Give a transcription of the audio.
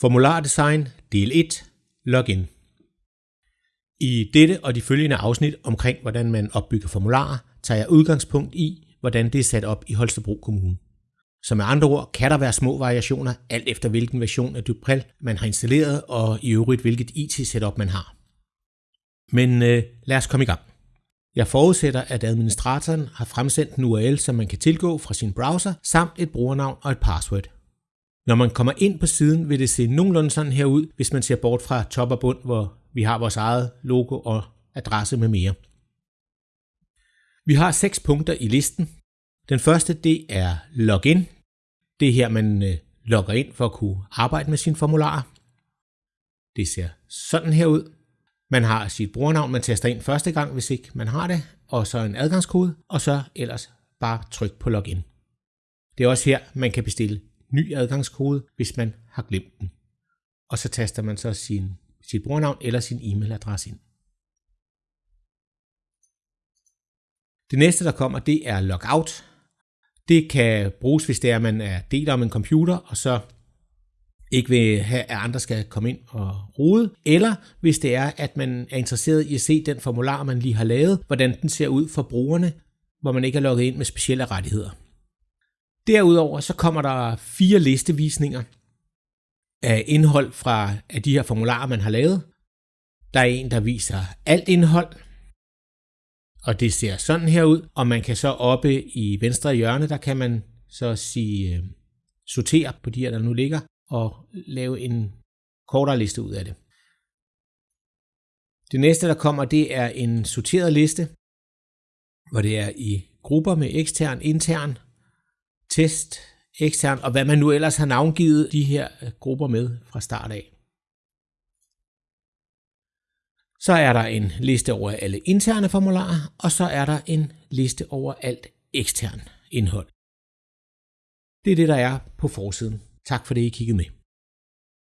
Formulardesign del 1 Login I dette og de følgende afsnit omkring, hvordan man opbygger formularer, tager jeg udgangspunkt i, hvordan det er sat op i Holstebro Kommune. Så med andre ord kan der være små variationer, alt efter hvilken version af Duprel man har installeret, og i øvrigt hvilket IT-setup man har. Men øh, lad os komme i gang. Jeg forudsætter, at administratoren har fremsendt en URL, som man kan tilgå fra sin browser, samt et brugernavn og et password. Når man kommer ind på siden, vil det se nogenlunde sådan her ud, hvis man ser bort fra top og bund, hvor vi har vores eget logo og adresse med mere. Vi har seks punkter i listen. Den første, det er login. Det er her, man øh, logger ind for at kunne arbejde med sine formularer. Det ser sådan her ud. Man har sit brugernavn, man tester ind første gang, hvis ikke man har det, og så en adgangskode, og så ellers bare tryk på login. Det er også her, man kan bestille ny adgangskode, hvis man har glemt den. Og så taster man så sin, sit brugernavn eller sin e-mailadresse ind. Det næste, der kommer, det er logout. Det kan bruges, hvis det er, at man er del om en computer, og så ikke vil have, at andre skal komme ind og rode, eller hvis det er, at man er interesseret i at se den formular, man lige har lavet, hvordan den ser ud for brugerne, hvor man ikke er logget ind med specielle rettigheder. Derudover så kommer der fire listevisninger af indhold fra af de her formularer, man har lavet. Der er en, der viser alt indhold, og det ser sådan her ud, og man kan så oppe i venstre hjørne, der kan man så sige øh, sortere på de her, der nu ligger, og lave en kortere liste ud af det. Det næste, der kommer, det er en sorteret liste, hvor det er i grupper med ekstern, intern, test, ekstern, og hvad man nu ellers har navngivet de her øh, grupper med fra start af. Så er der en liste over alle interne formularer, og så er der en liste over alt ekstern indhold. Det er det, der er på forsiden. Tak for det, I kiggede med.